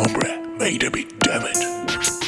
hombre made of it, damn.